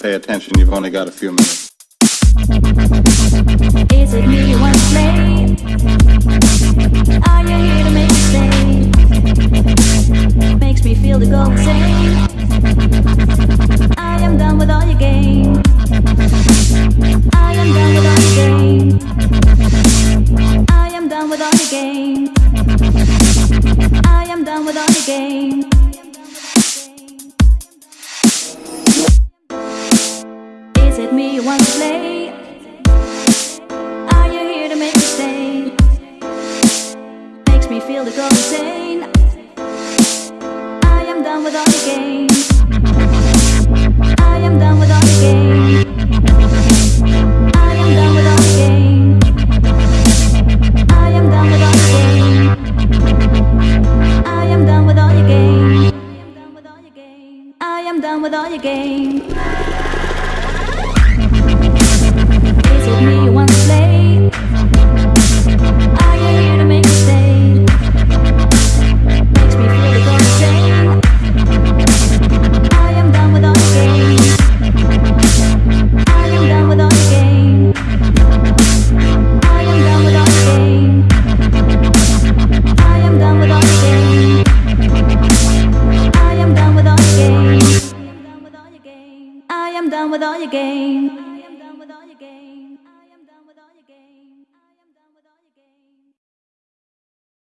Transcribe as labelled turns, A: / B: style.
A: Pay attention, you've only got a few minutes.
B: Is it me you want to play? Are you here to make me stay? Makes me feel to go insane. I am done with all your games. I am done with all your games. I am done with all your games. I am done with all your games. Is it me you want to play? Are you here to make me stay? Makes me feel to go insane. I am done with all your games. With all your games. down with all your game.